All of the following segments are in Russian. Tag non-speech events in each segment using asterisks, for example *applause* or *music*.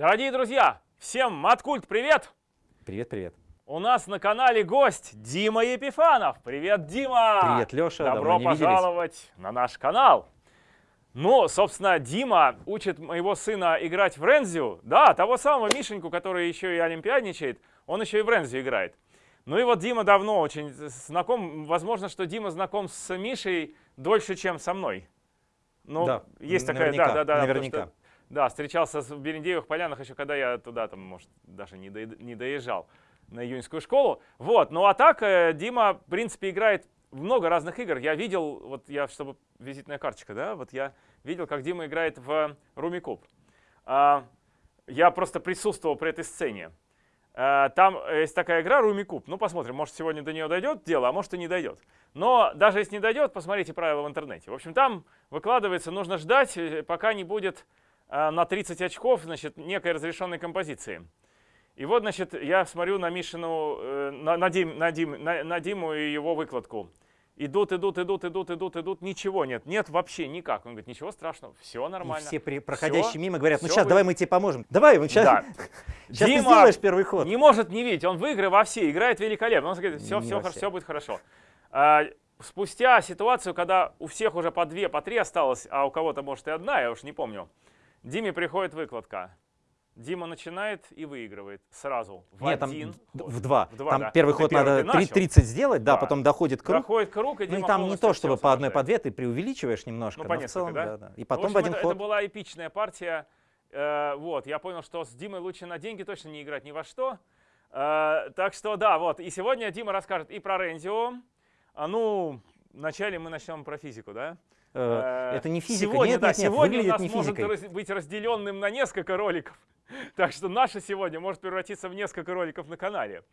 Дорогие друзья, всем Маткульт привет! Привет, привет. У нас на канале гость Дима Епифанов. Привет, Дима! Привет, Леша. Добро давно пожаловать виделись. на наш канал. Ну, собственно, Дима учит моего сына играть в Рензю. Да, того самого Мишеньку, который еще и олимпиадничает, он еще и в Рензю играет. Ну и вот Дима давно очень знаком. Возможно, что Дима знаком с Мишей дольше, чем со мной. Ну, Да, есть такая, наверняка, да, да, да. потому наверняка. что, да, встречался в Берендеевых полянах еще, когда я туда, там, может, даже не, доед- не доезжал на июньскую школу. Вот, ну а так э, Дима, в принципе, играет много разных игр. Я видел, вот я, чтобы визитная карточка, да, вот я видел, как Дима играет в Румикуб. А, я просто присутствовал при этой сцене. А, Там есть такая игра Румикуб. Ну, посмотрим, может, сегодня до нее дойдет дело, а может и не дойдет. Но даже если не дойдет, посмотрите правила в интернете. В общем, там выкладывается, нужно ждать, э, пока не будет на 30 очков, значит, некой разрешенной композиции. И вот, значит, я смотрю на Мишину, э, на, на, Дим- на Дим- на- на Диму и его выкладку. Идут, идут, идут, идут, идут, идут, ничего нет, нет вообще никак. Он говорит, ничего страшного, все И нормально. все при- проходящие Всё, мимо говорят, ну сейчас, вы- давай мы тебе поможем. Давай, вот сейчас, Да. *laughs* сейчас ты Дима сделаешь первый ход. Не может не видеть, он в игры во все играет великолепно. Он говорит, все, Не все, все. все будет хорошо. А, спустя ситуацию, когда у всех уже по две, по три осталось, а у кого-то может и одна, я уж не помню, Диме приходит выкладка. Дима начинает и выигрывает сразу. В Нет, там один. д- ход. в два. В два, там да. первый Ну, ход первый надо ты начал. три- 30 сделать, да, Да. потом доходит круг. Проходит круг, и Ну и Дима там не то, чтобы по одной, по две, ты преувеличиваешь немножко. Ну, по но в целом, да? да, да. И В потом общем, в один это, ход. это была эпичная партия. Э, вот, я понял, что с Димой лучше на деньги точно не играть ни во что. Э, так что да, вот. И сегодня Дима расскажет и про Рензио. А, ну, вначале мы начнем про физику, да? Э, Это не физика. Сегодня, нет, да, нет, нет, сегодня у выглядит нас не может физикой. быть разделенным на несколько роликов. *laughs* Так что наше сегодня может превратиться в несколько роликов на канале.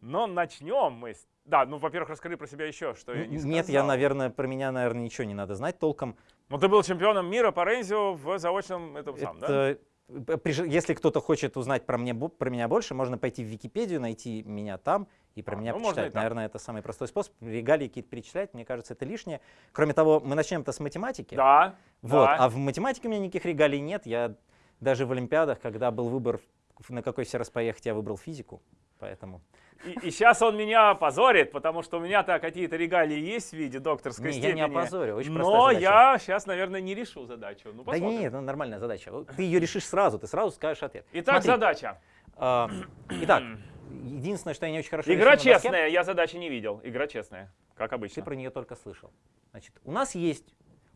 Но начнем мы с... Да, ну, во-первых, расскажи про себя еще, что я не Н- Нет, я, сказал. наверное, про меня, наверное, ничего не надо знать толком. Ну, ты был чемпионом мира по Рензио в заочном этом самом, да? Это, э, Если кто-то хочет узнать про, мне, про меня больше, можно пойти в Википедию, найти меня там и про А, меня ну, и почитать. Наверное, это самый простой способ. Регалии какие-то перечислять, мне кажется, это лишнее. Кроме того, мы начнем-то с математики. Да. Вот. да. А в математике у меня никаких регалий нет. Я даже в Олимпиадах, когда был выбор, на какой все раз поехать, я выбрал физику. Поэтому. И, сейчас он меня позорит, потому что у меня-то какие-то регалии есть в виде докторской Не, я не степени. опозорю, очень Но я сейчас, наверное, не решу задачу. Ну, Да посмотрим. нет, это нормальная задача. Ты ее решишь сразу, ты сразу скажешь ответ. Итак, Смотри, задача. а, итак, *clears throat* единственное, что я не очень хорошо Игра честная, я задачи не видел. Игра честная, как Ты обычно. про нее только слышал. Значит, у нас есть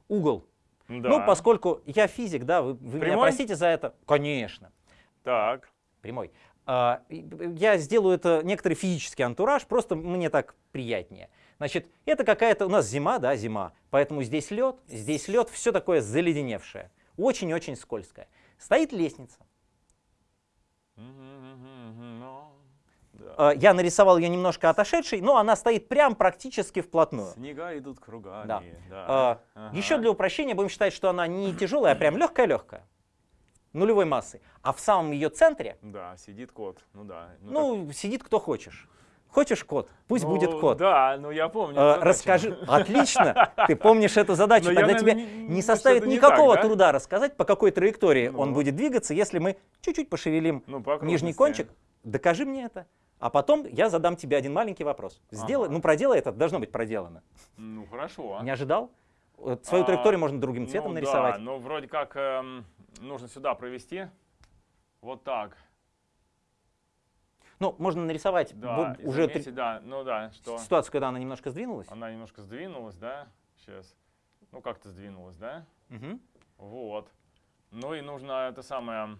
угол. Да. Ну, поскольку я физик, да, вы, вы меня простите за это. Конечно, Так. прямой. А, я сделаю это некоторый физический антураж, просто мне так приятнее. Значит, это какая-то у нас зима, да, зима, поэтому здесь лед, здесь лед, все такое заледеневшее, очень-очень скользкое. Стоит лестница. А, Я нарисовал ее немножко отошедшей, но она стоит прям практически вплотную. Снега идут кругами. Да. да. А, Ага. Еще для упрощения будем считать, что она не тяжелая, а прям легкая-легкая, нулевой массы. А в самом ее центре, Да, сидит кот. Ну да. ну, сидит кто хочешь. Хочешь кот? Пусть Ну, будет кот. Да, ну я помню. Задачу. расскажи. Отлично. Ты помнишь эту задачу. Но я, Тогда наверное, тебе не- не составит это не никакого так, да? труда рассказать, по какой траектории он Ну. будет двигаться, если мы чуть-чуть пошевелим Ну, нижний кончик. Докажи мне это. А потом я задам тебе один маленький вопрос. Сделай, Ага. ну проделай это, должно быть проделано. Ну, хорошо. Не ожидал? Вот Свою А, траекторию можно другим цветом ну, нарисовать. Да, ну, вроде как эм, нужно сюда провести. Вот так. Ну, можно нарисовать Да, уже заметить, да, ну да, что три- ситуацию, когда она немножко сдвинулась. она немножко сдвинулась, да, сейчас. Ну, как-то сдвинулась, да? Мгм. Вот. Ну и нужно это самое...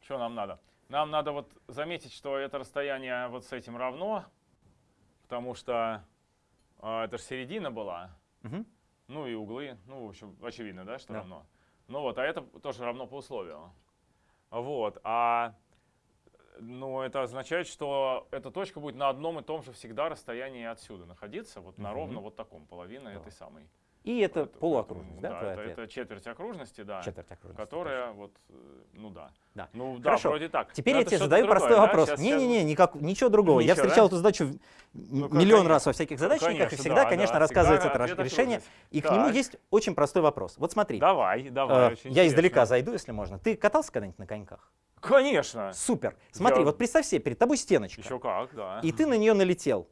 что нам надо? Нам надо вот заметить, что это расстояние вот с этим равно, потому что а, это же середина была. Мгм. Ну и углы, ну, в общем, очевидно, да, что Да. равно. Ну вот, а это тоже равно по условию. Вот, а ну, это означает, что эта точка будет на одном и том же всегда расстоянии отсюда находиться, вот на Мгм. ровно вот таком, половина Да. этой самой. И это Это- полуокружность, ну да, твой это, это четверть окружности, да. Четверть окружности. Которая вот, э, ну да. Да. Ну да, Хорошо. вроде так. Теперь Но я тебе задаю другое, простой да? вопрос. Не-не-не, никак, ничего другого. я Ничего, встречал да? эту задачу Ну, миллион конечно. раз во всяких задачниках, и Конечно, всегда, да, конечно, да, рассказывается всегда это решение, и к нему Так. есть очень простой вопрос. Вот смотри, Давай, давай. э, я издалека интересно. зайду, если можно. Ты катался когда-нибудь на коньках? Конечно. Супер. Смотри, Я- вот представь себе, перед тобой стеночка, Еще как, да. и ты на нее налетел.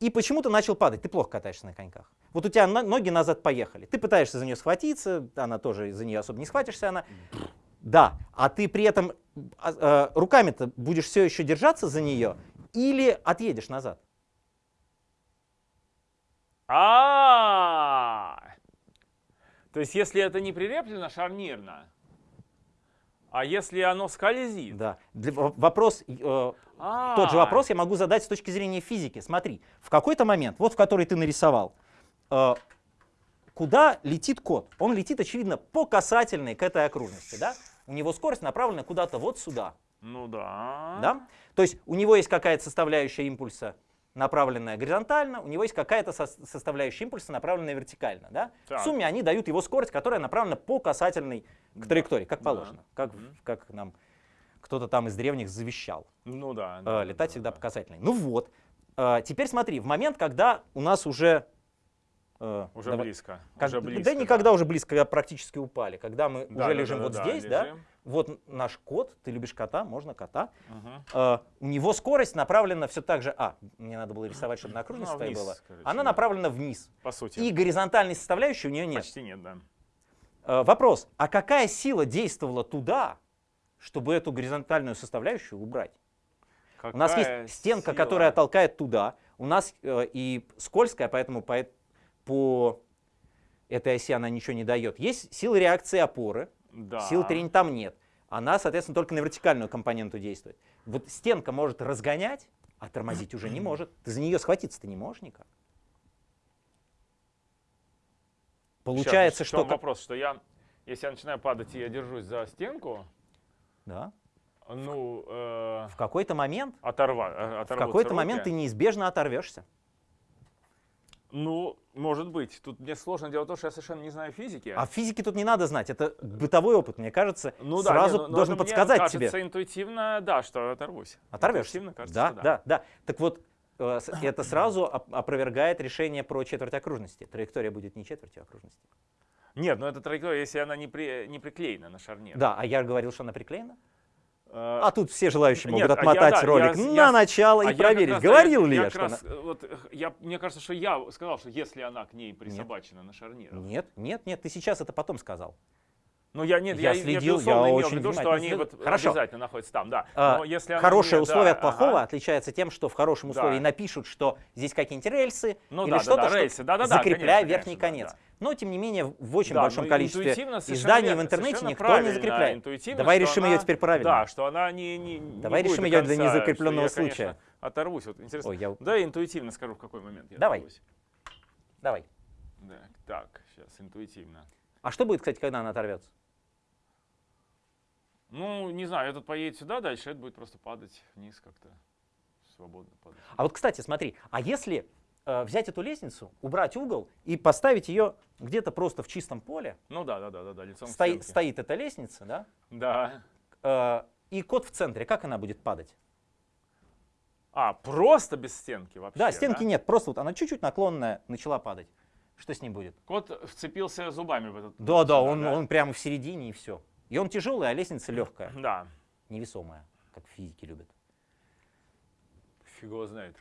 И почему-то начал падать. Ты плохо катаешься на коньках. Вот у тебя ноги назад поехали. Ты пытаешься за нее схватиться, она тоже за нее особо не схватишься, она. Да, а ты при этом а, э, руками-то будешь все еще держаться за нее или отъедешь назад? А, то есть если это не прилеплено шарнирно, а если оно скользит? Да. Для- вопрос, э, А, тот же вопрос я могу задать с точки зрения физики. Смотри, в какой-то момент, вот в который ты нарисовал, куда летит кот? Он летит, очевидно, по касательной к этой окружности, да? У него скорость направлена куда-то вот сюда, Ну да. да? То есть у него есть какая-то составляющая импульса, направленная горизонтально, у него есть какая-то сос- составляющая импульса, направленная вертикально, да? Так. В сумме они дают его скорость, которая направлена по касательной к Да, траектории, как да. положено, как, Мгм. как нам кто-то там из древних завещал. Ну да. Э, да, да, летать да, всегда да. по касательной. Ну вот. Э, теперь смотри, в момент, когда у нас уже... э, Уже давай- близко. как- уже да близко. никогда уже близко, когда практически упали. Когда мы Да, уже да, лежим да, вот да, здесь, да, лежим. вот наш кот, ты любишь кота, можно кота. Мгм. Э, у него скорость направлена все так же... А, мне надо было рисовать, чтобы на Ну, твоей вниз, было. короче, Она да. направлена вниз. По сути. И горизонтальной составляющей у нее нет. Почти нет, да. Э, вопрос, а какая сила действовала туда, чтобы эту горизонтальную составляющую убрать? У нас Какая есть стенка, сила. которая толкает туда. У нас э, и скользкая, поэтому по, по этой оси она ничего не дает. Есть сила реакции опоры, Да. сил трения там нет. Она, соответственно, только на вертикальную компоненту действует. Вот стенка может разгонять, а тормозить уже не может. Ты за нее схватиться ты не можешь никак. Получается, Сейчас, что... вопрос, что я, если я начинаю падать и я держусь за стенку, Да. ну, э, В какой-то момент, оторва, э, в какой-то момент ты неизбежно оторвешься. Ну, может быть. Тут мне сложно дело в том, что я совершенно не знаю физики. А физики тут не надо знать, это бытовой опыт, мне кажется, ну, да, сразу не, ну, ну, должен это мне подсказать тебе. кажется интуитивно, да, что оторвусь. Оторвешься? Интуитивно кажется, Да, что да, да. Так вот, э, это сразу оп- опровергает решение про четверть окружности. Траектория будет не четвертью окружности. Нет, ну это траектория, если она не, при, не приклеена на шарнир. Да, а я говорил, что она приклеена. А тут все желающие нет, могут а я, отмотать да, ролик я на я начало а и я проверить, раз, говорил ли я я, как что раз, она... вот, я, мне кажется, что я сказал, что если она к ней присобачена на шарнирах. Нет, нет, нет, ты сейчас это потом сказал. Ну, я, нет, Я я, следил, я имел очень виду, что они следил. вот Хорошо. обязательно находятся там, да. А, Но если она Хорошее не- условие да, от плохого ага. отличается тем, что в хорошем Да. условии напишут, что здесь какие-нибудь рельсы Ну или да, да, что-то, да, что рельсы, да-да-да, закрепляя конечно, верхний конечно, конец. да, Но, тем не менее, в очень Да, большом количестве изданий верно, в интернете никто не закрепляет. Давай решим она- ее теперь правильно. Да, что она не, не, не Давай решим ее для незакрепленного я, случая. оторвусь. Вот интересно. Ой, я- Да, интуитивно скажу, в какой момент я Давай. оторвусь. Давай. Да, так, сейчас, интуитивно. А что будет, кстати, когда она оторвется? Ну, не знаю, этот поедет сюда дальше, это будет просто падать вниз как-то. Свободно падать. А вот, кстати, смотри, а если э, взять эту лестницу, убрать угол и поставить ее где-то просто в чистом поле, Ну да, да, да, да, да лицом к стоит, стенке. стоит эта лестница, да, Да. э, и кот в центре, как она будет падать? А, просто без стенки вообще, да, стенки нет, просто вот она чуть-чуть наклонная начала падать. Что с ней будет? Кот вцепился зубами в этот... Да, да, он, он прямо в середине и все. И он тяжелый, а лестница легкая, Да, невесомая, как физики любят. фиг его знает.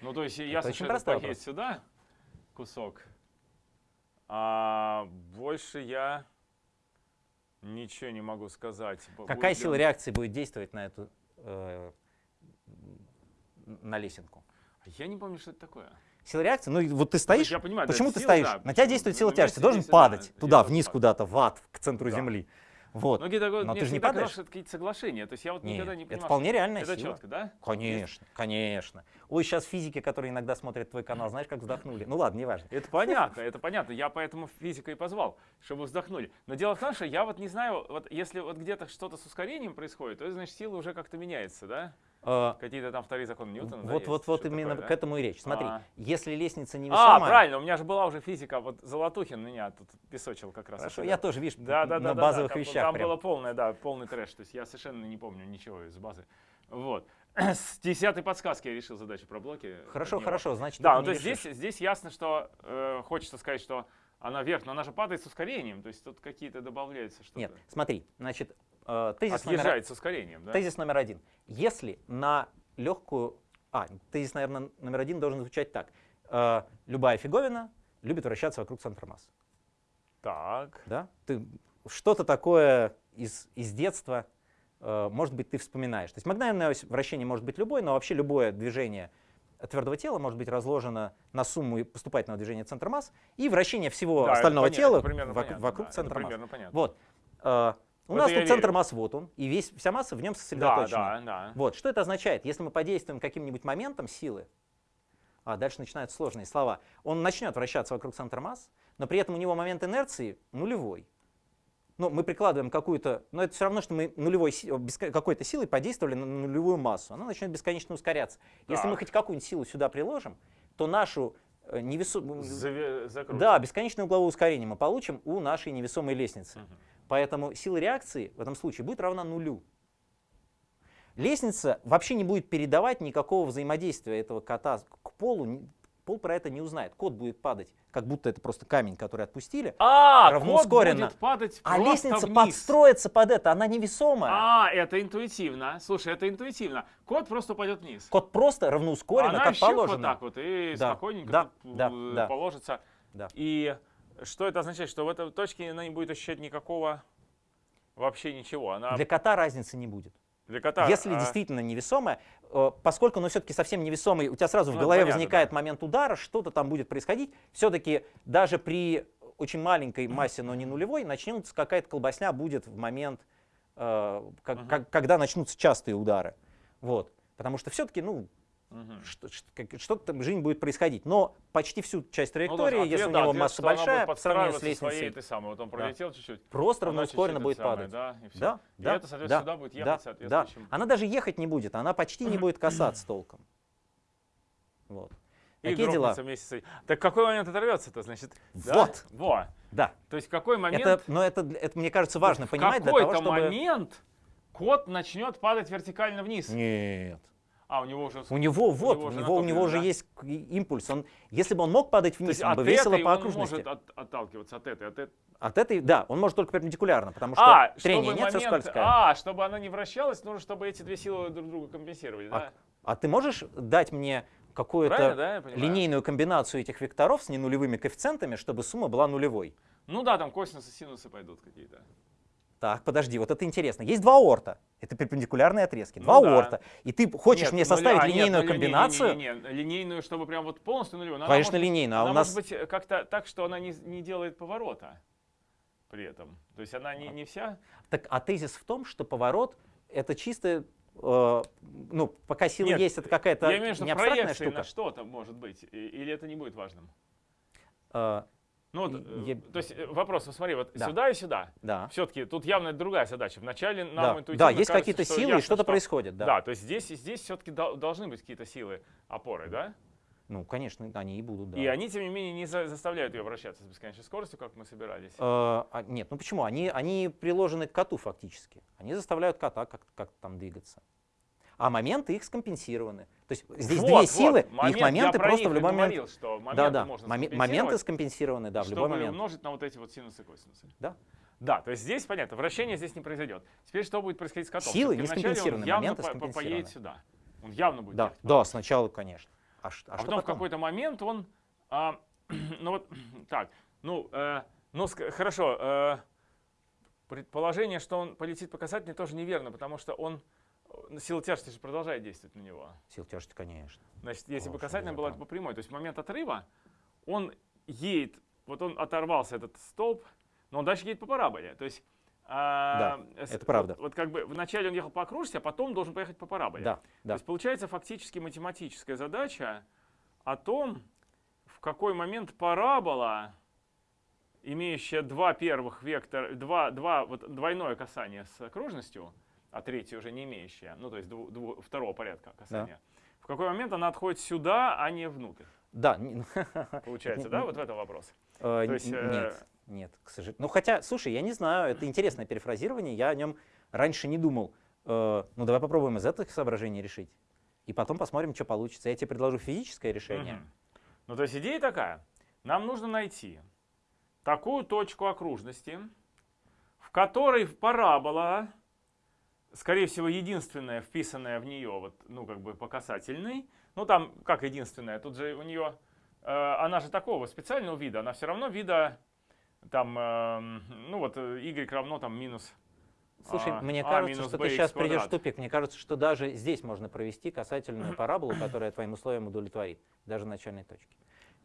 Ну, то есть *laughs* ясно, что это вопрос. сюда кусок, а больше я ничего не могу сказать. Какая сила реакции будет действовать на эту э, на лесенку? Я не помню, что это такое. Сила реакции? Ну, вот ты стоишь, я понимаю, почему ты сила, стоишь? да, на тебя действует сила тяжести, ты должен да, падать туда, вниз куда-то, в ад, к центру Да. Земли. Вот. Но, какие-то, Но мне ты же не падаешь. это какие-то соглашения. То есть я вот Нет, никогда не это понимал, вполне что реальная это сила. четко, да? Конечно, конечно. Ой, сейчас физики, которые иногда смотрят твой канал, знаешь, как вздохнули. Ну ладно, неважно. Это понятно, это понятно. Я поэтому физика и позвал, чтобы вздохнули. Но дело в том, что я вот не знаю, вот если вот где-то что-то с ускорением происходит, то значит сила уже как-то меняется, да? Э, Какие-то там вторые законы Ньютона. да, Вот, есть? вот, вот именно такое, к да? этому и речь. Смотри, А. если лестница А, невесомая... правильно, у меня же была уже физика, вот Золотухин меня тут песочил как раз. Хорошо, это, я да. тоже, видишь, Да, да, да, на да, базовых да, там, вещах Там прям. было полное, да, полный трэш. То есть я совершенно не помню ничего из базы. Вот. *clears throat* С десятой подсказки я решил задачу про блоки. Хорошо, хорошо, значит, Да, ну то есть здесь, здесь ясно, что э, хочется сказать, что она вверх, но она же падает с ускорением. То есть тут какие-то добавляются что-то. Нет, смотри, значит, э, тезис, номер, Отъезжает с ускорением, да? тезис номер один. Если на легкую... А, тезис, наверное, номер один должен звучать так. Э, любая фиговина любит вращаться вокруг центра массы. Так. Да? Ты что-то такое из, из детства, э, может быть, ты вспоминаешь. То есть ось вращение может быть любое, но вообще любое движение твердого тела может быть разложено на сумму поступательного движения центра масс и вращение всего Да, остального понятно, тела это примерно вок- понятно, вокруг да, центра масс. понятно. Вот. У В нас это тут я центр верю. масс вот он, и весь, вся масса в нем Да, сосредоточена. да, да. Вот, что это означает? Если мы подействуем каким-нибудь моментом силы, а дальше начинаются сложные слова, он начнет вращаться вокруг центра масс, но при этом у него момент инерции нулевой. Ну, мы прикладываем какую-то, но это все равно, что мы нулевой какой-то силой подействовали на нулевую массу. Она начнет бесконечно ускоряться. Если мы хоть какую-нибудь силу сюда приложим, то нашу э, невесомую... Да, бесконечное угловое ускорение мы получим у нашей невесомой лестницы. Мгм. Поэтому сила реакции в этом случае будет равна нулю. Лестница вообще не будет передавать никакого взаимодействия этого кота к полу. Пол про это не узнает. Кот будет падать, как будто это просто камень, который отпустили. А, равноускоренно. кот будет падать А лестница вниз. подстроится под это, она невесомая. А, это интуитивно. Слушай, это интуитивно. Кот просто упадет вниз. Кот просто равноускоренно, Она как положено. вот так вот и Да, спокойненько да, э, да. положится. Да. И что это означает? Что в этой точке она не будет ощущать никакого вообще ничего. Она Для кота разницы не будет. для кота. Если а, действительно невесомая, э, поскольку оно все-таки совсем невесомый, у тебя сразу в Ну, голове понятно, возникает момент удара, что-то там будет происходить, все-таки даже при очень маленькой массе, но не нулевой, начнется какая-то колбасня будет в момент, э, как- Мгм. как- когда начнутся частые удары. Вот. Потому что все-таки, ну, что- как- что-то там в жизни будет происходить. Но почти всю часть Ну, траектории, тоже ответ, если у да, него ответ, масса большая, по сравнению с подстраиваться своей лестницей, этой самой. Вот он пролетел чуть-чуть. просто она чуть-чуть будет падать. Да, и всё. Да, И да, это, соответственно, да, сюда будет да, ехать да. соответствующим. Она даже ехать не будет, она почти не будет касаться толком. Вот. И Такие дела. вместе с этим. Так какой момент оторвется-то, значит? да? Вот. Во. Да. То есть какой момент... Это, но это, это, мне кажется, важно понимать для того, какой-то чтобы... момент кот начнет падать вертикально вниз. Нет. А, у него уже... У него вот, него у него, у него уже да? есть импульс. Он, если бы он мог падать вниз, он бы весело по он окружности. может от- отталкиваться от этой, от этой. От этой, да, он может только перпендикулярно, потому что А, трение нет, все момент- скользкое. а, чтобы она не вращалась, нужно, чтобы эти две силы друг друга компенсировали, А, да? а ты можешь дать мне какую-то да, линейную комбинацию этих векторов с ненулевыми коэффициентами, чтобы сумма была нулевой? Ну да, там косинусы, синусы пойдут какие-то. Так, подожди, вот это интересно. Есть два орта. Это перпендикулярные отрезки. Ну Два да. орта. И ты хочешь Нет, мне нуля- составить а, нет, линейную ну, не- не- не- комбинацию? не- не- не, Линейную, чтобы прям вот полностью нулевую. но Конечно, может линейную. А она у нас может быть э, как-то так, что она не, не делает поворота при этом. То есть она не, не вся... Так, а тезис в том, что поворот это чисто, э, ну, пока сила Нет, есть, это какая-то Я имею в виду, не что абстрактная штука. на что-то может быть. Или это не будет важным? Э, Ну, вот, И- э, я- то есть э, вопрос, смотри, вот Да. сюда и сюда. да. Все-таки тут явно другая задача. Вначале нам Да. интуитивно да, есть какие-то силы, и ясно, что-то что- происходит. Да. Да, то есть здесь, здесь все-таки должны быть какие-то силы опоры, да? Ну, конечно, они и будут, да. И они, тем не менее, не за- заставляют ее вращаться с бесконечной скоростью, как мы собирались. Э, а, нет, ну почему? Они, они приложены к коту фактически. Они заставляют кота как- как-то там двигаться. А моменты их скомпенсированы. То есть здесь Вот, две вот, силы, момент, их моменты просто в любой момент. говорил, что моменты Да, да. можно скомпенсировать, моменты скомпенсированы, да, в любой момент. умножить на вот эти вот синусы и косинусы. Да. Да, то есть здесь понятно, вращение здесь не произойдет. Теперь что будет происходить с котом? Силы не скомпенсированы, моменты по- скомпенсированы. поедет сюда. Он явно будет Да, ехать да, сначала, конечно. А, а А что потом в какой-то момент он, а, *clears throat* ну вот, *clears throat* так, ну, э, ну хорошо, э, предположение, что он полетит по касательной, тоже неверно, потому что он, сила тяжести же продолжает действовать на него. Сил тяжести, конечно. Значит, если бы да, была да. по прямой, то есть в момент отрыва он едет, вот он оторвался этот столб, но он дальше едет по параболе. То есть, а, с- это правда. Вот, вот как бы вначале он ехал по окружности, а потом должен поехать по параболе. Да, То да. есть получается фактически математическая задача о том, в какой момент парабола, имеющая два первых вектора, два, два, вот двойное касание с окружностью, а третья уже не имеющая, ну то есть дву- дву- второго порядка касания, в какой момент она отходит сюда, а не внутрь? Да, *laughs* Получается, да, вот в этом вопрос? э, То есть, э, нет, нет, к сожалению. Ну хотя, слушай, я не знаю, это интересное перефразирование, я о нем раньше не думал. Э, Ну давай попробуем из этих соображений решить. И потом посмотрим, что получится. Я тебе предложу физическое решение. Ну, то есть идея такая. Нам нужно найти такую точку окружности, в которой парабола, скорее всего, единственная, вписанная в нее, вот, ну, как бы по касательной, ну, там, как единственная, тут же у нее, э, она же такого специального вида, она все равно вида, там, эм, ну, вот, э, y равно, там, минус Слушай, а, мне а кажется, что ты сейчас придешь в квадрат. тупик. Мне кажется, что даже здесь можно провести касательную *clears throat* параболу, которая твоим условиям удовлетворит, даже начальной точки.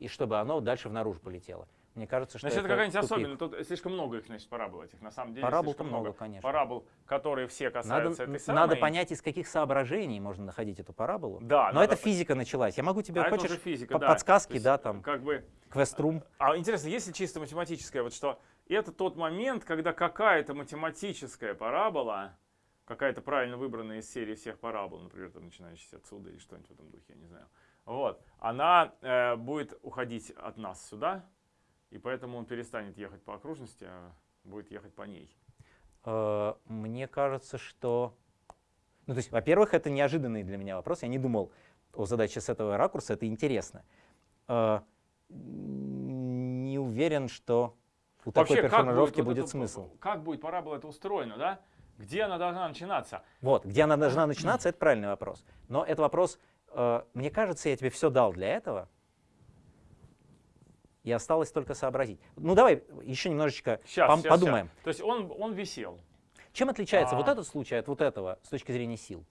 И чтобы оно дальше в наружу полетело. Мне кажется, что Значит, это это какая-нибудь особенная, тут слишком много их, значит, парабол этих, на самом деле, Парабол-то много, много. конечно. Парабол, которые все Надо, касаются этой н- самой. надо понять, из каких соображений можно находить эту параболу. Да, Но надо это физика началась. Я могу тебе, А хочешь, физика, по- да. подсказки, есть, да, там, Как бы, квеструм. а интересно, если чисто математическое, вот что это тот момент, когда какая-то математическая парабола, какая-то правильно выбранная из серии всех парабол, например, там, начинающаяся отсюда или что-нибудь в этом духе, я не знаю. Вот, она э, будет уходить от нас сюда, и поэтому он перестанет ехать по окружности, а будет ехать по ней. Э, Мне кажется, что... Ну, то есть, во-первых, это неожиданный для меня вопрос. Я не думал о задаче с этого ракурса. Это интересно. Э, Не уверен, что у такой как перформировки вот будет это- смысл. Как будет парабола это устроена, да? Где она должна начинаться? Вот, где она должна начинаться, это правильный вопрос. Но это вопрос, э, мне кажется, я тебе все дал для этого, и осталось только сообразить. Ну давай еще немножечко Сейчас, пом- подумаем. То есть он, он висел. Чем отличается вот А. этот случай от вот этого с точки зрения сил?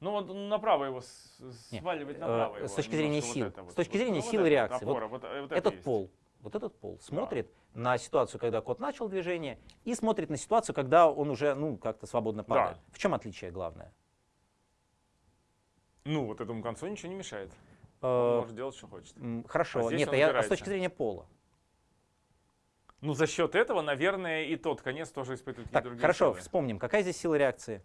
Ну, вот направо его с- сваливать э, направо. с его, точки зрения сил. вот вот. С точки Вот, зрения ну, вот силы вот, реакции. Вот опора, вот, э, вот это этот есть. пол, вот этот пол смотрит на ситуацию, когда кот начал движение, и смотрит на ситуацию, когда он уже, ну, как-то свободно падает. В чем отличие главное? Ну, вот этому концу ничего не мешает. Э, Он может делать, что хочет. Хорошо, А нет, а я, а с точки зрения пола. Ну, за счет этого, наверное, и тот конец тоже испытывает Так, другие хорошо, силы. вспомним, какая здесь сила реакции?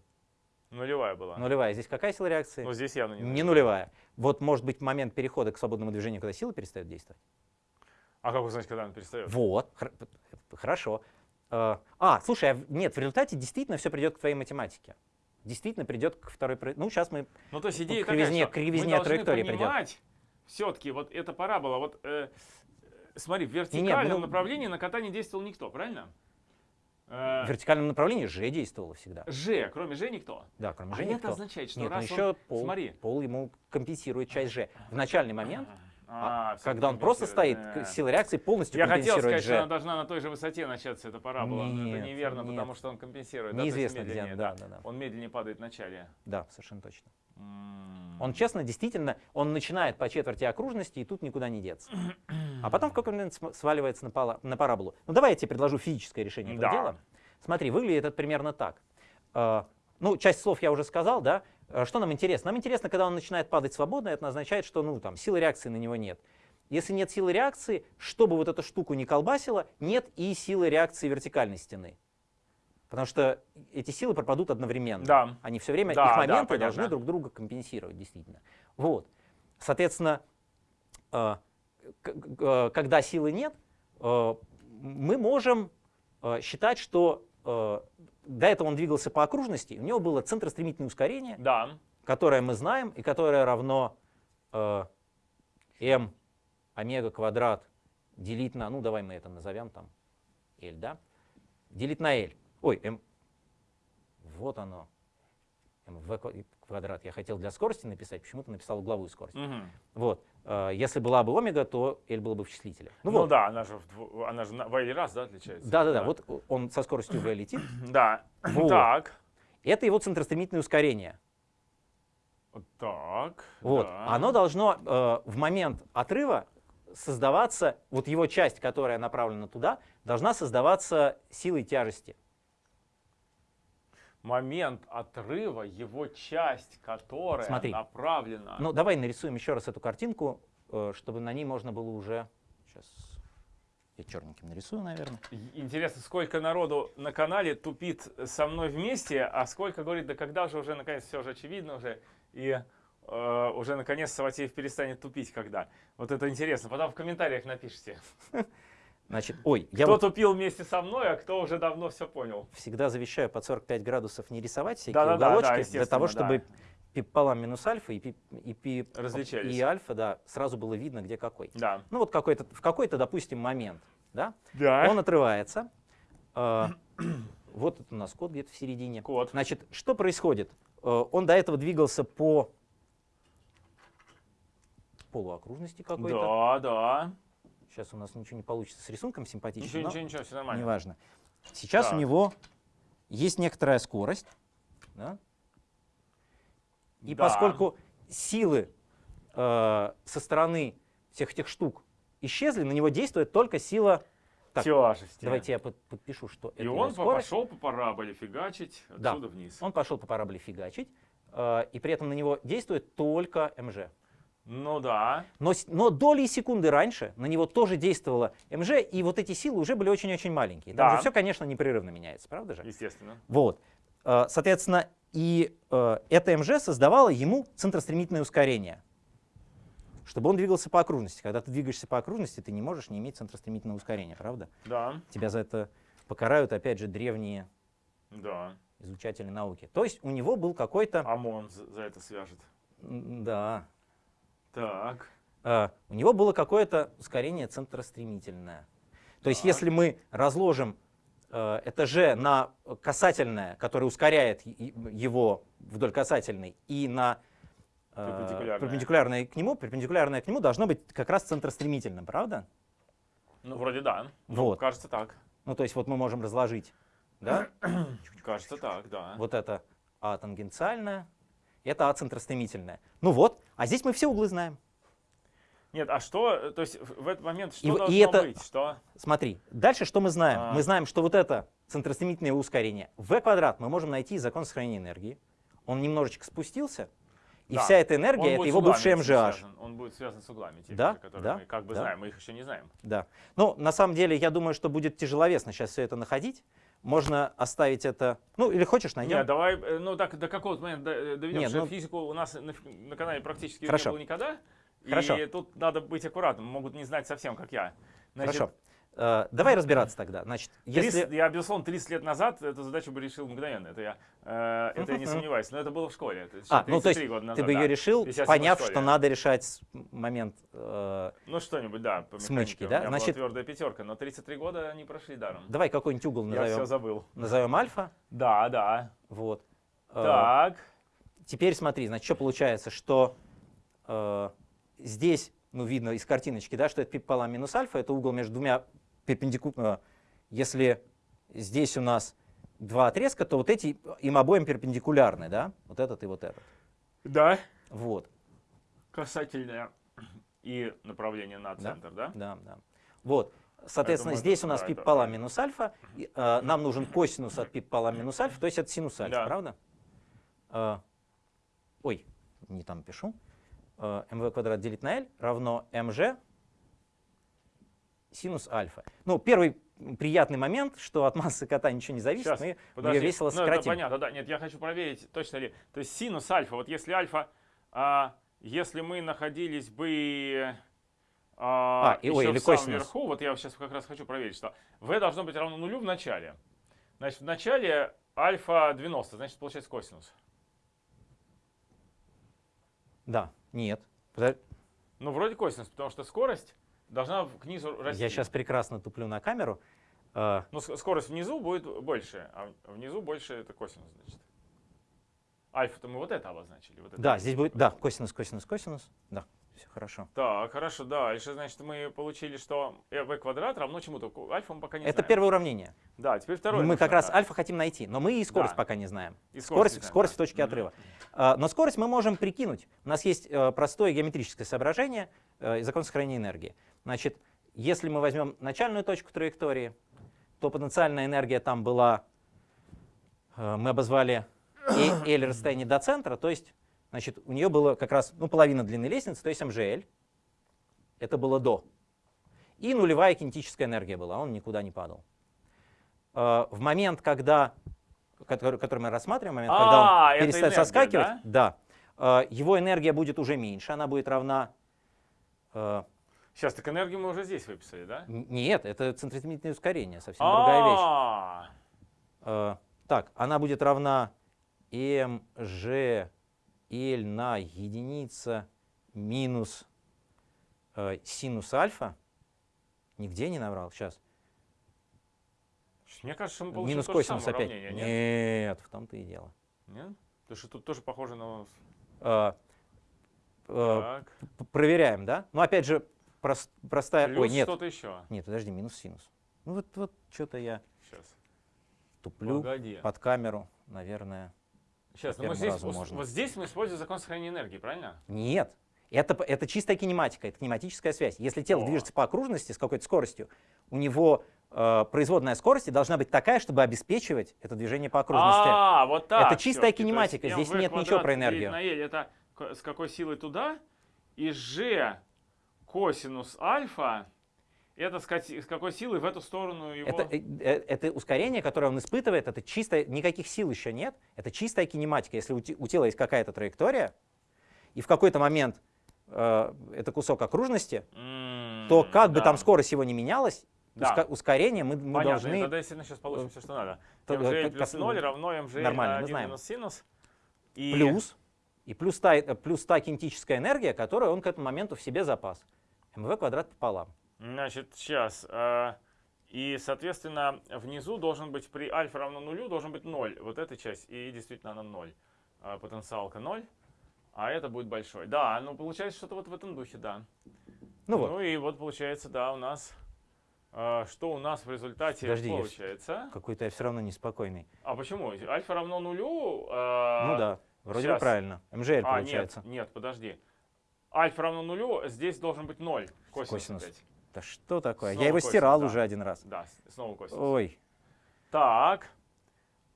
Нулевая была. Нулевая. Здесь какая сила реакции? Но здесь явно не Не нулевая. Вот может быть момент перехода к свободному движению, когда сила перестает действовать? А как узнать, когда она перестает? Вот, хор- хорошо. Э, А, слушай, а нет, в результате действительно все придет к твоей математике. Действительно придет к второй... Ну, сейчас мы... Ну, то есть идея кривизне- такая, что кривизне мы траектории придет. все-таки вот эта парабола, вот э, смотри, в вертикальном ну- направлении на кота не действовал никто, правильно? Э, В вертикальном направлении Ж действовало всегда. Ж, кроме Ж никто. Да, кроме А Ж это никто. означает, что Нет, ну раз еще он... пол, Смотри. пол ему компенсирует часть Ж. В начальный момент, А, а, когда он просто стоит, да. сила реакции полностью Я хотел сказать, что она должна на той же высоте начаться, эта парабола. но это Нет, неверно, нет. потому что он компенсирует. да, Неизвестно где, медленнее, да, да, да. Он медленнее падает в начале. Да, совершенно точно. Он честно, действительно, он начинает по четверти окружности, и тут никуда не деться. А потом в какой-то момент сваливается на, на параболу. Ну давай я тебе предложу физическое решение этого Да. дела. Смотри, выглядит это примерно так. Э, Ну, часть слов я уже сказал, да. Э, Что нам интересно? Нам интересно, когда он начинает падать свободно, это означает, что ну, там, силы реакции на него нет. Если нет силы реакции, чтобы вот эту штуку не колбасило, нет и силы реакции вертикальной стены. Потому что эти силы пропадут одновременно. Да. Они все время, Да, их да, моменты понятно. должны друг друга компенсировать, действительно. Вот. Соответственно, э, э, когда силы нет, мы можем считать, что до этого он двигался по окружности, у него было центростремительное ускорение, Да. которое мы знаем и которое равно э, m омега квадрат делить на, ну давай мы это назовем там L, да? Делить на L. Ой, m. Вот оно. Mv квадрат. Я хотел для скорости написать, почему-то написал угловую скорость. Мгм. Вот. Э, Если была бы омега, то L было бы в числителе. Ну, вот. да, она же, в она же в L раз, да, отличается? Да-да-да, вот он со скоростью v летит. *clears throat* Да. Вот. Так. Это его центростремительное ускорение. Так. Вот. да. Оно должно э, в момент отрыва создаваться, вот его часть, которая направлена туда, должна создаваться силой тяжести. Момент отрыва, его часть, которая Смотри. направлена. Ну, давай нарисуем еще раз эту картинку, э, чтобы на ней можно было уже... Сейчас. Я черненьким нарисую, наверное. Интересно, сколько народу на канале тупит со мной вместе, а сколько говорит, да когда же уже наконец все уже очевидно уже, и э, уже наконец Саватеев перестанет тупить, когда. Вот это интересно. Потом в комментариях напишите, *laughs* Значит, ой, я кто вот тупил вместе со мной, а кто уже давно все понял. всегда завещаю под 45 градусов не рисовать всякие да, уголочки, для естественно, того, да. чтобы пи пополам минус альфа и, пи, и, пи, Различались. и альфа, да, сразу было видно, где какой. Да. Ну вот какой-то, в какой-то, допустим, момент, да, Да. он отрывается. э, *clears throat* вот это у нас код где-то в середине. Код. Значит, что происходит? Э, Он до этого двигался по полуокружности какой-то. Да, да. Сейчас у нас ничего не получится с рисунком симпатичным, Ничего, ничего, ничего, все нормально. неважно. Сейчас Так. у него есть некоторая скорость. да? И Да. поскольку силы э, со стороны всех этих штук исчезли, на него действует только сила... Так, Тяжести. давайте я под- подпишу, что это И его он скорость. пошел по параболе фигачить Да. отсюда вниз. Он пошел по параболе фигачить, э, и при этом на него действует только МЖ. Ну да. Но, но доли секунды раньше на него тоже действовала МЖ, и вот эти силы уже были очень-очень маленькие. Там Да. же все, конечно, непрерывно меняется, правда же? Естественно. Вот. Э, Соответственно, и э, это МЖ создавало ему центростремительное ускорение, чтобы он двигался по окружности. Когда ты двигаешься по окружности, ты не можешь не иметь центростремительного ускорения, правда? Да, Тебя за это покарают, опять же, древние да. изучатели науки. То есть у него был какой-то... ОМОН за это свяжет. Да. Так. Э, У него было какое-то ускорение центростремительное. То есть Так. если мы разложим э, это G на касательное, которое ускоряет его вдоль касательной, и на э, Перпендикулярное. перпендикулярное к нему, перпендикулярное к нему должно быть как раз центростремительным, правда? Ну, вроде да. Ну, Вот. Кажется так. Ну, то есть вот мы можем разложить, да, *coughs* Кажется так, да. вот это А тангенциальное, это А центростремительное. Ну вот, а здесь мы все углы знаем. Нет, а что, э, то есть в в этот момент что И в- и должно это- быть? Что? Смотри, дальше что мы знаем? А. Мы знаем, что вот это центростремительное ускорение v квадрат мы можем найти из закона сохранения энергии. Он немножечко спустился, и Да. вся эта энергия это его бывший MGH. связан. Он будет связан с углами, теми Да, которые да, мы как бы да. знаем, мы их еще не знаем. Да. Ну, на самом деле, я думаю, что будет тяжеловесно сейчас все это находить. Можно оставить это. Ну, или хочешь, найдем. Нет, давай, э, ну так до какого-то момента до- доведем, Нет, что ну- физику у нас на, на канале практически Хорошо. не было никогда. Хорошо. И тут надо быть аккуратным, могут не знать совсем, как я. Значит, Хорошо. Э, давай разбираться тогда. Значит, 30 если. Я, безусловно, 30 лет назад эту задачу бы решил мгновенно. Это я, э, это я не сомневаюсь. Но это было в школе. То есть А, ну то есть 33 года ты назад, бы да. ее решил, Если я поняв, что надо решать момент. э, Ну что-нибудь, да. По Смычки, да? У меня Значит- была твердая пятерка, но 33 года не прошли даром. давай какой-нибудь угол Я все назовем. забыл. Назовем альфа. Да, да. Вот. Э, Так. Теперь смотри, значит, что получается, что э, здесь, ну, видно из картиночки, да, что это пи пополам минус альфа, это угол между двумя перпендикулярными. Если здесь у нас два отрезка, то вот эти им обоим перпендикулярны, да, вот этот и вот этот. Да. Вот, Касательное и направление на Да. центр, да? да, да. Вот, соответственно, думаю, здесь у нас да, пи это пополам правильно. минус альфа, и, э, нам нужен косинус от пи пополам минус альфа, то есть это синус альфа, Да. правда? Э, ой, не там пишу. Э, mv квадрат делить на l равно mg синус альфа. Ну, первый приятный момент, что от массы кота ничего не зависит, Щас, мы ее Подожди. весело Ну, это сократим. понятно, да. Нет, я хочу проверить, точно ли. То есть синус альфа, вот если альфа, а, если мы находились бы а, А, и- ой, или в самом верху, вот я сейчас как раз хочу проверить, что v должно быть равно нулю в начале. Значит, в начале альфа 90, значит, получается косинус. Да, нет. Ну, вроде косинус, потому что скорость должна в- к низу расти. Я сейчас прекрасно туплю на камеру. Э, Ну, с- скорость внизу будет больше, а в- внизу больше это косинус, значит. Альфа-то мы вот это обозначили. Вот это да, здесь будет, да, косинус, косинус, косинус. Да, все хорошо. Так, хорошо, дальше, значит, мы получили, что v квадрат равно чему-то. Альфа мы пока не Это знаем. первое уравнение. Да, теперь второе. мы как раз да. альфа хотим найти, но мы и скорость Да. пока не знаем. И Скорость, не знаем, скорость в да. точке Мгм. отрыва. А, Но скорость мы можем прикинуть. У нас есть э, простое геометрическое соображение э, из закона сохранения энергии. Значит, если мы возьмем начальную точку траектории, то потенциальная энергия там была, э, мы обозвали э- *coughs* L расстояние до центра, то есть значит, у нее было как раз ну, половина длины лестницы, то есть МЖЛ. Это было до. И нулевая кинетическая энергия была, он никуда не падал. Э, в момент, когда, который, который мы рассматриваем, момент, когда А, он это перестает энергия, соскакивать, да? да, э, его энергия будет уже меньше, она будет равна... э, Сейчас, так энергию мы уже здесь выписали, да? Нет, это центроизмерительное ускорение, совсем другая вещь. А, Э, Так, она будет равна mg L на единица минус э, синус альфа. Нигде не наврал, сейчас. Мне кажется, мы получили Минус косинус опять. уравнение, нет? Нет, в том-то и дело. Нет? Потому что тут тоже похоже на... Э, э, Проверяем, да? Ну, опять же, прос- простая... Ой, плюс нет, что-то еще. нет, подожди, минус синус. Ну, вот, вот что-то я Сейчас. туплю Погоди. под камеру, наверное. Сейчас, ну по мы здесь, можно. вот здесь мы используем закон сохранения энергии, правильно? Нет. Это, это чистая кинематика, это кинематическая связь. Если тело О. движется по окружности с какой-то скоростью, у него э, производная скорости должна быть такая, чтобы обеспечивать это движение по окружности. А, вот так. Это чистая. То кинематика, здесь нет ничего про энергию. это с какой силой туда, и g косинус альфа, это с ка- с какой силой в эту сторону его... Это, э, э, это ускорение, которое он испытывает, это чистое, никаких сил еще нет, это чистая кинематика. Если у, те- у тела есть какая-то траектория, и в какой-то момент э, это кусок окружности, М, то как бы да. там скорость его не менялась, Да. ускорение мы, мы Понятно, должны... тогда действительно сейчас получим все, что надо. mg э, плюс как- 0 равно mg Нормально, на мы 1 знаем. минус синус. И... плюс, и плюс та, э, плюс та кинетическая энергия, которую он к этому моменту в себе запас. mv квадрат пополам. Значит, сейчас. и, соответственно, внизу должен быть при альфа равно нулю, должен быть 0. Вот эта часть. И действительно она 0. А, потенциалка 0. А это будет большой. Да, ну получается что-то вот в этом духе, да. Ну вот, и вот получается, да, у нас... а, что у нас в результате Подожди, получается? какой-то я все равно неспокойный. А почему? Альфа равно нулю? а, ну да, вроде бы щас. правильно. МЖЛ А, получается. нет, нет, подожди. Альфа равно нулю, здесь должен быть 0. Косинус, Косинус. опять. Да что такое? Снова я его косинус, стирал да. уже один раз. Да, снова косинус. Ой. Так.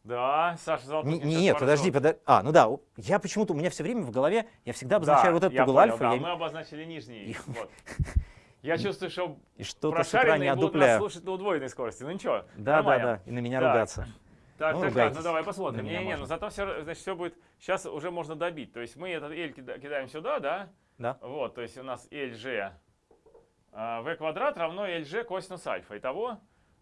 Да, Саша Золотухин Н- сейчас Нет, поржет. подожди, подожди. А, ну да, я почему-то, у меня все время в голове, я всегда обозначаю Да, вот этот угол понял, альфа, да, я- мы обозначили нижний. Вот. *laughs* Я чувствую, что и утра прошаренные не будут нас слушать на удвоенной скорости. Ну ничего, Да, да, нормально. да, и на меня Так. ругаться. Так, Ну, так, так, ну давай посмотрим. На меня Не-не, можно. но зато все, значит, все будет, сейчас уже можно добить. То есть мы этот L кида- кидаем сюда, да? Да. Вот, то есть у нас LG а, v квадрат равно LG косинус альфа. Итого,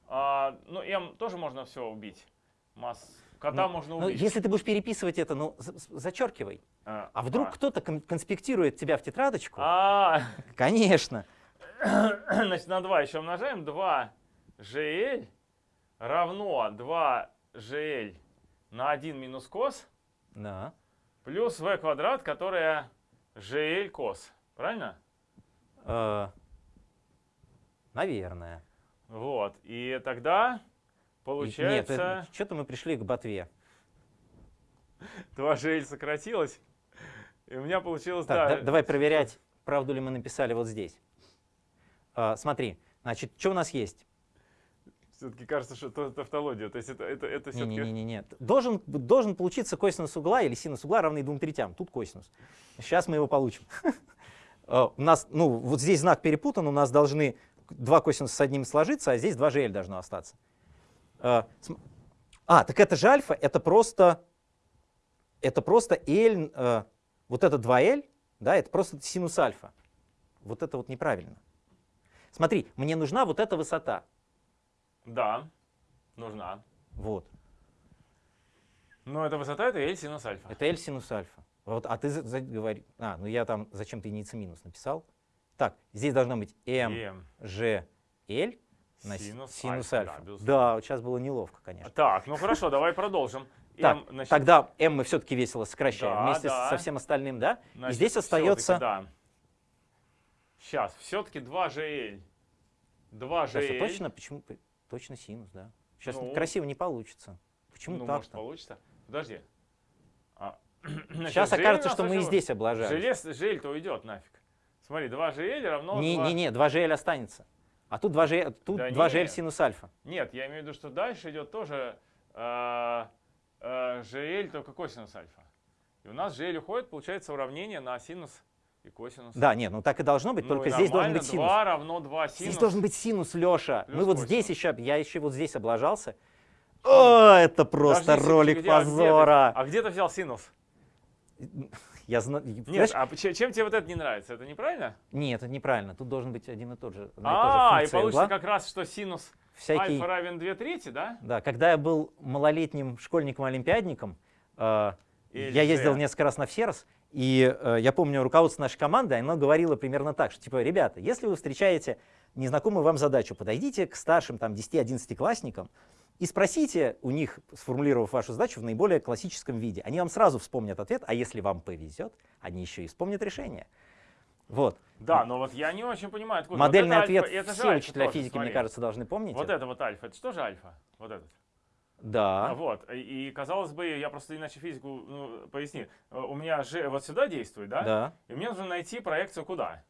а, ну m тоже можно все убить. Масс, кота Ну, можно Ну, убить. если ты будешь переписывать это, ну, зачеркивай. А, А вдруг кто-то кон- конспектирует тебя в тетрадочку? А, *laughs* Конечно. Значит, на 2 еще умножаем. 2 GL равно 2 GL на 1 минус кос Да. плюс v квадрат, которое GL кос. Правильно? Э, Наверное. Вот. И тогда И- получается Нет, что-то мы пришли к ботве. 2 GL сократилось. И у меня получилось, Так, да. да- давай проверять, правду ли мы написали вот здесь. А, смотри, значит, что у нас есть? Все-таки кажется, что это тавтология. То есть это, это, это все-таки... Не-не-не, должен, должен получиться косинус угла или синус угла равный двум третям. Тут косинус. Сейчас мы его получим. *laughs* А, У нас, ну, вот здесь знак перепутан, у нас должны два косинуса с одним сложиться, а здесь 2 GL должно остаться. А, а, так это же альфа, это просто, это просто L, э, вот это 2L, да, это просто синус альфа. Вот это вот неправильно. Смотри, мне нужна вот эта высота. Да, нужна. Вот. Но эта высота это L синус альфа. Это L синус альфа. Вот, а ты говори, а, ну я там зачем-то единица минус написал. Так, здесь должно быть m, g, l на Синус синус альфа, да, альфа. безусловно. Да, вот сейчас было неловко, конечно. Так, ну хорошо, давай продолжим. *laughs* Так, M, значит, тогда m мы все-таки весело сокращаем Да, вместе да. со всем остальным, да? И значит, здесь всё-таки, остается... Да. Сейчас, все-таки 2GL. 2GL. Сейчас, а точно, почему? Точно синус, да. Сейчас Ну, красиво не получится. Почему ну, может, так-то? получится. Подожди. А, *clears throat* Сейчас GL окажется, что мы и здесь облажались. Желез, GL-то уйдет нафиг. Смотри, 2GL равно... Не, 2... не, не, 2GL останется. А тут 2GL, тут Да 2GL нет. синус альфа. Нет, я имею в виду, что дальше идет тоже э, э, GL, только косинус альфа. И у нас GL уходит, получается уравнение на синус. И косинус. Да, нет, ну так и должно быть, Ну, только и здесь должен быть синус. 2 равно 2 синус. Здесь должен быть синус, Леша. Плюс Мы вот косинус. здесь еще, я еще вот здесь облажался. О, это просто Подожди, ролик где- а где ты- позора. А где ты взял синус? Я знаю. Нет, а ч- чем тебе вот это не нравится? Это неправильно? Нет, это неправильно. Тут должен быть один и тот же. и А, и функция получится угла. как раз, что синус Всякий, альфа равен 2 трети, да? да, когда я был малолетним школьником-олимпиадником, э, я ездил несколько раз на ФСЕРС, и э, я помню руководство нашей команды, оно говорило примерно так, что типа, ребята, если вы встречаете незнакомую вам задачу, подойдите к старшим там 10-11 классникам и спросите у них, сформулировав вашу задачу в наиболее классическом виде. Они вам сразу вспомнят ответ, а если вам повезет, они еще и вспомнят решение. Вот. Да, но вот я не очень понимаю, откуда. Модельный вот ответ альфа, все учителя тоже, физики, смотри. мне кажется, должны помнить. Вот это. это вот альфа, это что же альфа? Вот этот. Да. Вот, и, казалось бы, я просто иначе физику, ну, поясни, Э, у меня же вот сюда действует, да? Да. И мне нужно найти проекцию куда?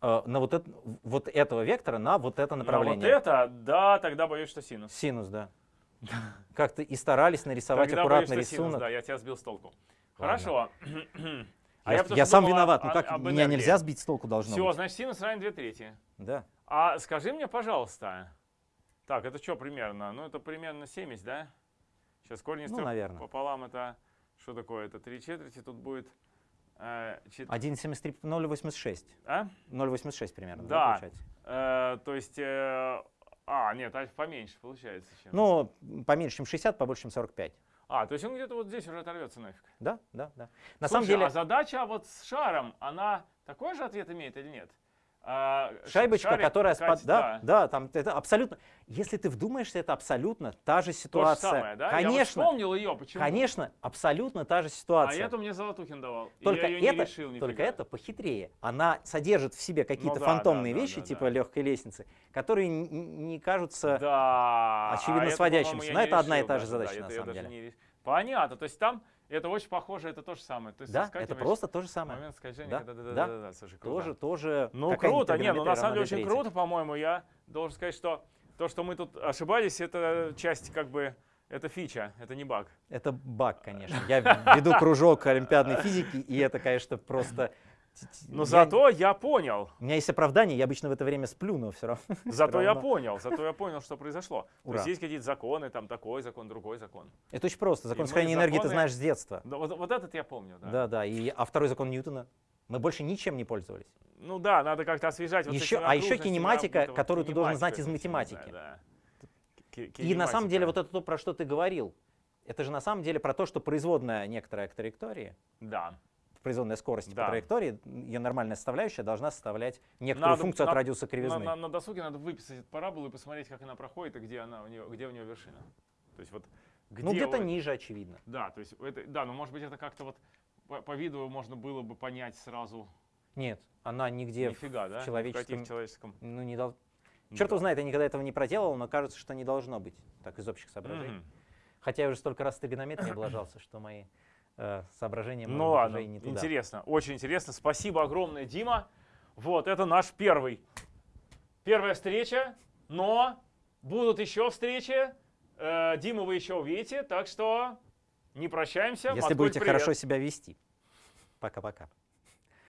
Э, на вот, это, вот этого вектора на вот это На направление. вот это, да, тогда боюсь, что синус. Синус, да. Как-то и старались нарисовать Тогда аккуратно боюсь, что синус, рисунок. да, я тебя сбил с толку. Ладно. Хорошо. *clears throat* А я я что сам виноват. Ну как меня нельзя сбить с толку должно Все, быть. значит, синус равен 2 трети. Да. А скажи мне, пожалуйста, так, это что примерно? Ну, это примерно 70, да? Сейчас корень из Ну, наверное. пополам это, что такое? Это 3 четверти, тут будет э, чет- 1,73, 0,86. а? 0,86 примерно. Да. получается? Э, то есть, э, а, нет, альфа поменьше получается. Чем. Ну, поменьше, чем 60, побольше, чем 45. а, то есть он где-то вот здесь уже оторвется нафиг. Да, да, да. На Слушай, самом деле, а задача вот с шаром, она такой же ответ имеет или нет? А, шайбочка, шарик которая... спад- катит, Да, да, там это абсолютно... Если ты вдумаешься, это абсолютно та же То же ситуация. самое, да? Я Конечно, вспомнил ее, почему? конечно, абсолютно та же А ситуация. эту мне Золотухин давал. Только я ее это, не решил только это похитрее. Она содержит в себе какие-то да, фантомные да, да, вещи, да, типа да. легкой лестницы, которые не кажутся... Да. очевидно а это, сводящимся. по-моему, я Но это одна и та же задача, да, на это я самом деле. не Понятно, то есть там это очень похоже, это то же самое. То есть Да, это просто то же самое. момент скольжения, Да, когда- да, да, да. да, да, слушай, круто. Тоже, тоже. Ну круто, не, ну на самом деле очень 2/3. круто, по-моему. Я должен сказать, что то, что мы тут ошибались, это часть как бы, это фича, это не баг. Это баг, *laughs* конечно. Я веду кружок олимпиадной физики, и это, конечно, просто... Но Я- зато я понял, У меня есть оправдание, я обычно в это время сплю, но все равно. *laughs* зато я понял, зато я понял, что произошло. То Ура. есть есть какие-то законы, там такой закон, другой закон. Это очень просто. Закон сохранения энергии ты знаешь с детства. Да, вот, вот этот я помню, да. Да, да. И, а второй закон Ньютона? Мы больше ничем не пользовались. Ну да, надо как-то освежать. Вот Еще- а еще кинематика, вот которую ты должен знать из математики. да. И на самом деле вот это то, про что ты говорил, это же на самом деле про то, что производная некоторая к траектории, Да. Производная скорость Да. по траектории, ее нормальная составляющая должна составлять некоторую Надо- функцию от на- радиуса На, кривизны. на- на досуге надо выписать эту параболу и посмотреть, как она проходит и где, она у нее, где у нее вершина. То есть вот где ну, где-то вот- ниже, очевидно. Да, то есть это, да, но может быть это как-то вот по, по виду можно было бы понять сразу. Нет, она нигде в- Нифига, да? человеческом- В человеческом. ну, не дол- Черт его знает, я никогда этого не проделал, но кажется, что не должно быть, так из общих соображений. Мгм. Хотя я уже столько раз тригонометрии *coughs* облажался, что мои соображения Ну может быть, ладно, не туда. интересно, очень интересно. Спасибо огромное, Дима. Вот, это наш первый. Первая встреча, но будут еще встречи. Э, Диму вы еще увидите, так что не прощаемся. Если Маткуль, будете привет. хорошо себя вести. Пока-пока.